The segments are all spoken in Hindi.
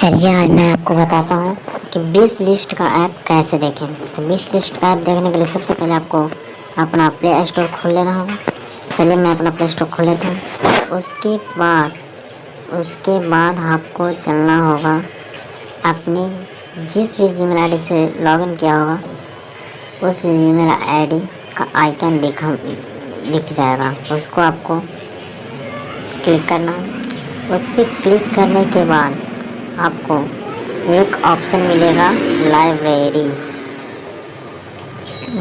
चलिए, आज मैं आपको बताता हूँ कि विश लिस्ट का ऐप कैसे देखें। तो विश लिस्ट का ऐप देखने के लिए सबसे पहले आपको अपना प्ले स्टोर खोल लेना होगा। चलिए, मैं अपना प्ले स्टोर खोल लेता हूँ। उसके बाद उसके बाद आपको चलना होगा अपनी जिस भी जी मेल से लॉगिन किया होगा, उस जी मेल का आइकन दिखा, दिख जाएगा। उसको आपको क्लिक करना उस पर क्लिक करने के बाद आपको एक ऑप्शन मिलेगा लाइब्रेरी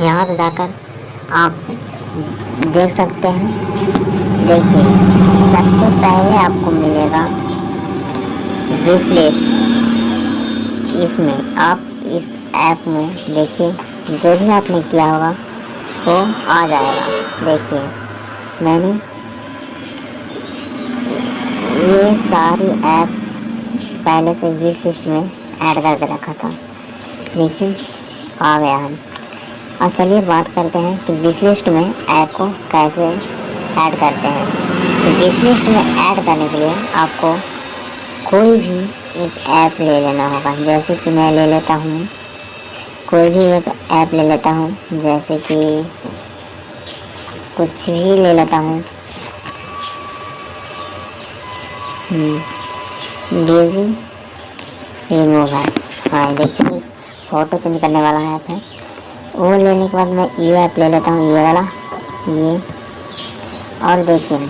यहाँ पर जाकर आप देख सकते हैं। देखिए, सबसे पहले आपको मिलेगा विश लिस्ट इसमें आप इस ऐप में देखिए, जो भी आपने किया होगा, वो आ जाएगा। देखिए, मैंने ये सारी ऐप पहले से विश लिस्ट में ऐड करके रखा था। लेकिन आ गया हम और चलिए बात करते हैं कि विश लिस्ट में ऐप को कैसे ऐड करते हैं। तो विश लिस्ट में ऐड करने के लिए आपको कोई भी एक ऐप ले लेना होगा। जैसे कि मैं ले लेता हूँ। कोई भी एक ऐप ले लेता हूँ। जैसे कि कुछ भी ले लेता हूँ। डेजी रिमूव है। हाँ देखिए फ़ोटो चेंज करने वाला ऐप है वो लेने के बाद मैं ये ऐप ले लेता हूँ ये वाला। ये। और देखिए,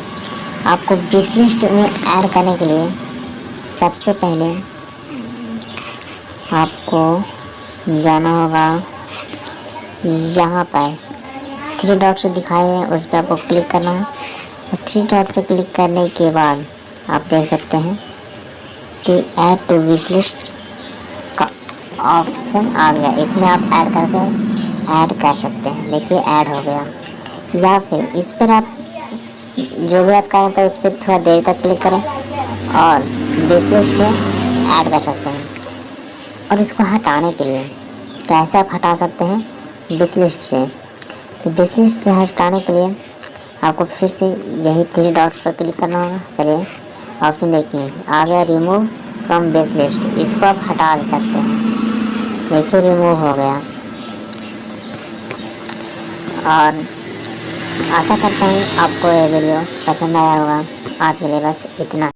आपको विश लिस्ट में ऐड करने के लिए सबसे पहले आपको जाना होगा यहाँ पर। थ्री डॉट से दिखाए हैं, उस पर आपको क्लिक करना है। थ्री डॉट पर क्लिक करने के बाद आप देख सकते हैं। कि ऐड टू विश लिस्ट का ऑप्शन आ गया। इसमें आप ऐड करके ऐड कर सकते हैं। देखिए ऐड हो गया। या फिर इस पर आप जो भी आप करें तो उस पर थोड़ा देर तक क्लिक करें और विश लिस्ट में ऐड कर सकते हैं। और इसको हटाने के लिए कैसे आप हटा सकते हैं? विश लिस्ट से। तो विश लिस्ट से हटाने के लिए आपको फिर से यही थ्री डॉट्स पर क्लिक करना होगा। चलिए। ऑप्शन देखिए आ गया रिमूव फ्रॉम बेस लिस्ट इसको आप हटा भी सकते हैं। देखिए रिमूव हो गया। और आशा करता हूँ आपको ये वीडियो पसंद आया होगा। आज के लिए बस इतना।